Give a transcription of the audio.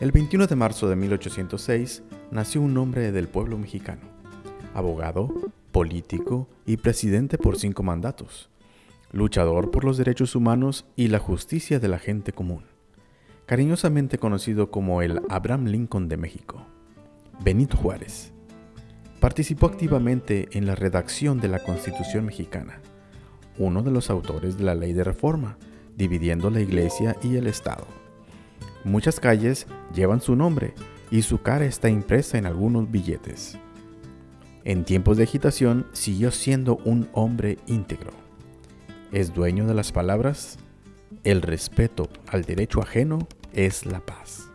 El 21 de marzo de 1806 nació un hombre del pueblo mexicano, abogado, político y presidente por cinco mandatos, luchador por los derechos humanos y la justicia de la gente común, cariñosamente conocido como el Abraham Lincoln de México. Benito Juárez. Participó activamente en la redacción de la Constitución mexicana, uno de los autores de la ley de reforma, dividiendo la iglesia y el Estado. Muchas calles llevan su nombre y su cara está impresa en algunos billetes. En tiempos de agitación siguió siendo un hombre íntegro. Es dueño de las palabras, el respeto al derecho ajeno es la paz.